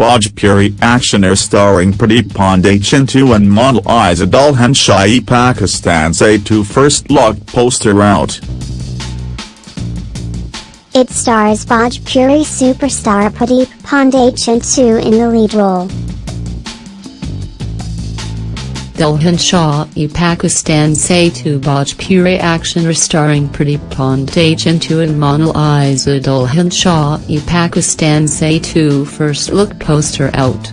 Bhojpuri actioner starring Pradeep Pandey Chintu and Monalisa Dulhan Chahi Pakistan's A2 first look poster out. It stars Bhojpuri superstar Pradeep Pandey Chintu in the lead role. E Pakistan Se to Bhojpuri action starring Pradeep Pandey Chintu and Monalisa Dulhan Shah e Pakistan Se 2 first look poster out.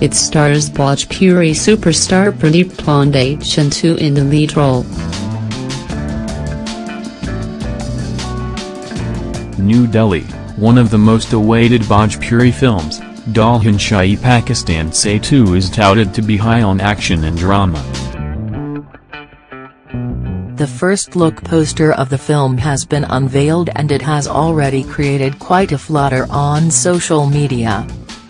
It stars Bhojpuri superstar Pradeep Pandey Chintu in the lead role. New Delhi, one of the most awaited Bhojpuri films, Dulhan Chahi Pakistan Se 2 is touted to be high on action and drama. The first look poster of the film has been unveiled and it has already created quite a flutter on social media.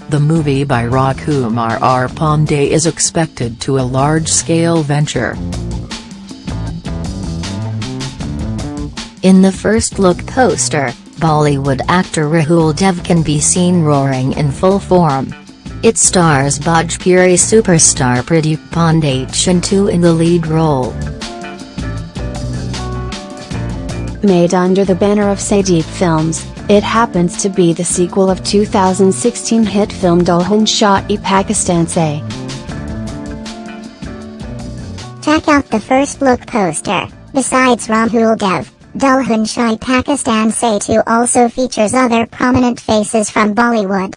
The movie by Rajkumar R. Pandey is expected to a large-scale venture. In the first look poster, Bollywood actor Rahul Dev can be seen roaring in full form. It stars Bhojpuri superstar Pradeep Pandey Chintu in the lead role. Made under the banner of Sai Deep Films, it happens to be the sequel of 2016 hit film Dulhan Chahi Pakistan Se. Check out the first look poster, besides Rahul Dev. Dulhan Chahi Pakistan Se 2 also features other prominent faces from Bollywood.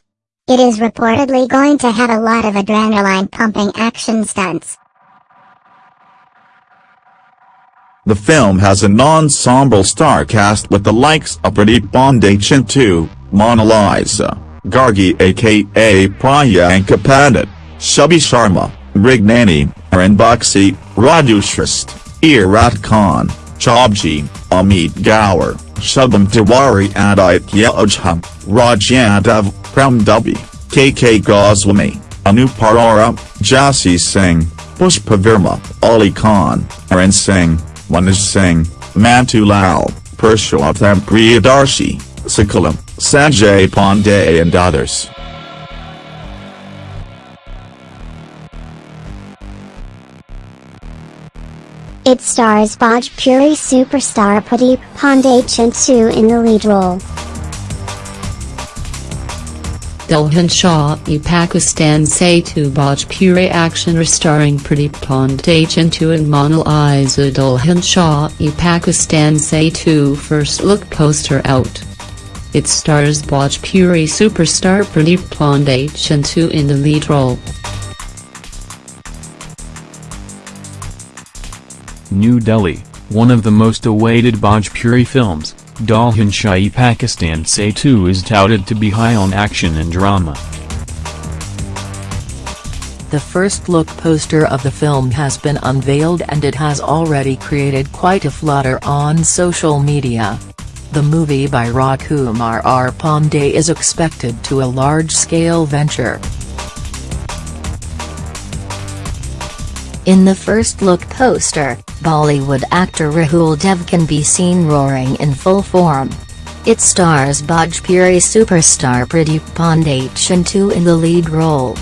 It is reportedly going to have a lot of adrenaline-pumping action stunts. The film has an ensemble star cast with the likes of Pradeep Pandey Chintu, Mona Lisa, Gargi aka Priyanka Pandit, Shubhi Sharma, Brignani, Arun Baxi, Raju Shrist, Irfan Khan, Chabji, Amit Gaur, Shubham Tiwari Aditya Ojha, Raj Yadav, Prem Dubey, KK Goswami, Anupar Arora, Jassi Singh, Pushpa Verma, Ali Khan, Arun Singh, Manoj Singh, Mantu Lal, Purushottam Priyadarshi, Sakalam, Sanjay Pandey and others. It stars Bhojpuri superstar Pradeep Pandey Chintu in the lead role. Dulhan Shah e Pakistan Se to Bhojpuri action starring Pradeep Pandey Chintu and Monalisa Dulhan Shah e Pakistan Se 2 first look poster out. It stars Bhojpuri superstar Pradeep Pandey Chintu in the lead role. New Delhi, one of the most awaited Bhojpuri films, Dulhan Chahi Pakistan Se 2 is touted to be high on action and drama. The first look poster of the film has been unveiled and it has already created quite a flutter on social media. The movie by Rajkumar R. Pandey is expected to a large-scale venture. In the first look poster, Bollywood actor Rahul Dev can be seen roaring in full form. It stars Bhojpuri superstar Pradeep Pandey Chintu in the lead role.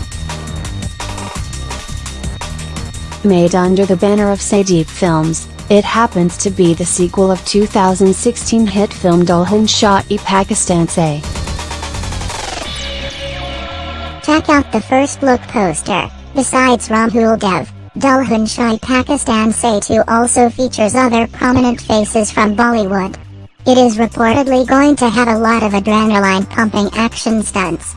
Made under the banner of Sai Deep Films, it happens to be the sequel of 2016 hit film Dulhan Chahi Pakistan Se. Check out the first look poster, besides Rahul Dev. Dulhan Chahi Pakistan Se 2 also features other prominent faces from Bollywood. It is reportedly going to have a lot of adrenaline-pumping action stunts.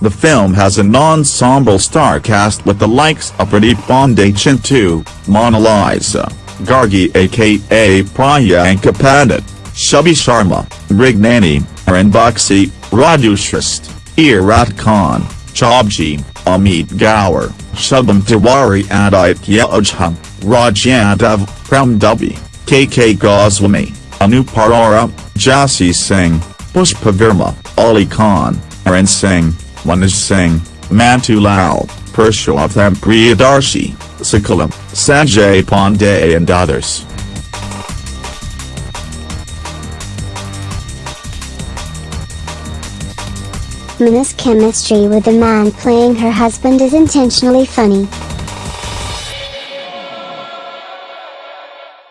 The film has an ensemble star cast with the likes of Pradeep Pandey Chintu, Mona Lisa, Gargi aka Priyanka Pandit, Shubhi Sharma, Brignani, Arun Baxi, Raju Shrist, Irfan Khan, Chabji, Amit Gaur, Shubham Tiwari Aditya Ojha, Raj Yadav, Prem Dubey, KK Goswami, Anupar Arora, Jassi Singh, Pushpa Verma, Ali Khan, Arun Singh, Manoj Singh, Mantu Lal, Purushottam Priyadarshi, Sakalam, Sanjay Pandey and others. Mina's chemistry with the man playing her husband is intentionally funny.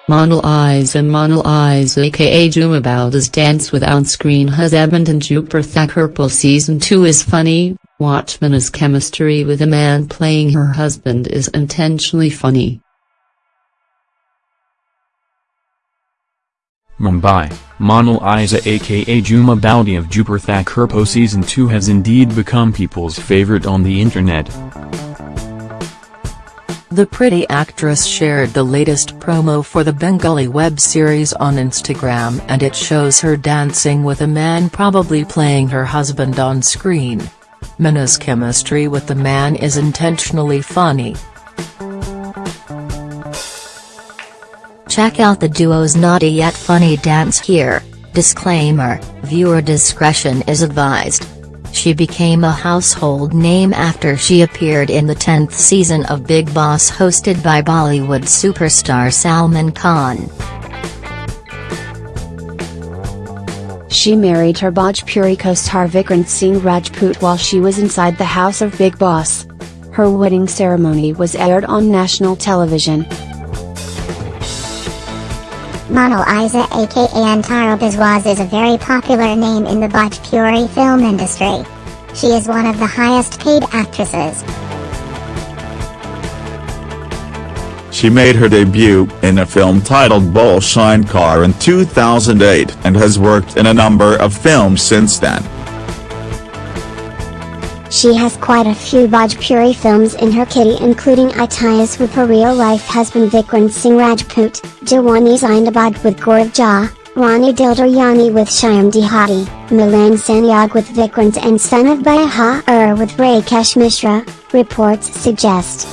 Monalisa and Monalisa aka Jhuma Boudi's dance with on-screen husband and Dupur Thakurpo season 2 is funny, Watchman's chemistry with a man playing her husband is intentionally funny. Mumbai, Monal Isa aka Jhuma Boudi of Dupur Thakurpo Season 2 has indeed become people's favorite on the internet. The pretty actress shared the latest promo for the Bengali web series on Instagram and it shows her dancing with a man probably playing her husband on screen. Mina's chemistry with the man is intentionally funny. Check out the duo's naughty yet funny dance here. Disclaimer, viewer discretion is advised. She became a household name after she appeared in the 10th season of Bigg Boss hosted by Bollywood superstar Salman Khan. She married her Bhojpuri co-star Vikrant Singh Rajput while she was inside the house of Bigg Boss. Her wedding ceremony was aired on national television. Monal Isa aka Antara Biswas is a very popular name in the Bhojpuri film industry. She is one of the highest paid actresses. She made her debut in a film titled Bhole Shankar in 2008 and has worked in a number of films since then. She has quite a few Bhojpuri films in her kitty including Itias with her real-life husband Vikrant Singh Rajput, Jawani Zindabad with Gaurav Jha, Rani Dildaryani with Shyam Dehati, Milan Sanyog with Vikrant and Son of Baha Ur with Rakesh Mishra, reports suggest.